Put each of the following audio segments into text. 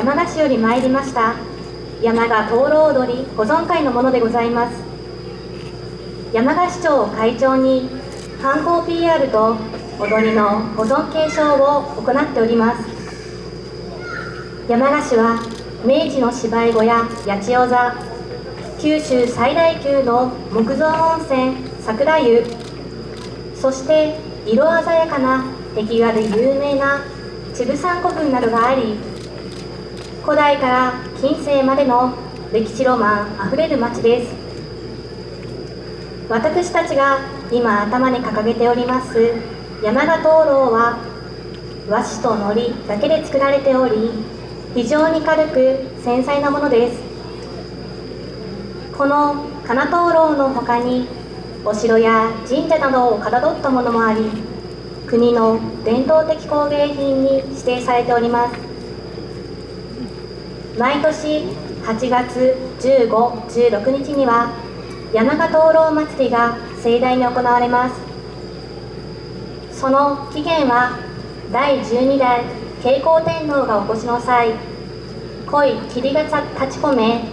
山鹿市より参りました。山鹿灯籠踊り保存会のものでございます。山鹿市長を会長に観光 PR と踊りの保存継承を行っております。山鹿市は明治の芝居小屋八千代座九州最大級の木造温泉桜湯そして色鮮やかな壁画で有名な秩父山古墳などがあり古代から近世までの歴史ロマンあふれる町です。私たちが今頭に掲げております山田灯籠は和紙と糊だけで作られており非常に軽く繊細なものです。この金灯籠の他にお城や神社などをかたどったものもあり国の伝統的工芸品に指定されております。毎年8月15、16日には山鹿灯籠祭りが盛大に行われます。その起源は第12代慶光天皇がお越しの際濃い霧が立ち込め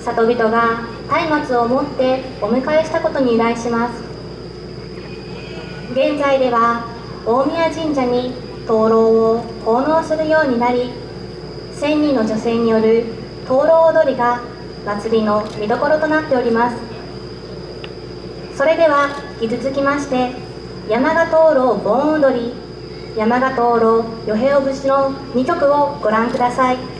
里人が松明を持ってお迎えしたことに由来します。現在では大宮神社に灯籠を奉納するようになり1000人の女性による灯籠踊りが祭りの見どころとなっております。それでは引き続きまして山鹿灯籠盆踊り山鹿灯籠与平尾節の2曲をご覧ください。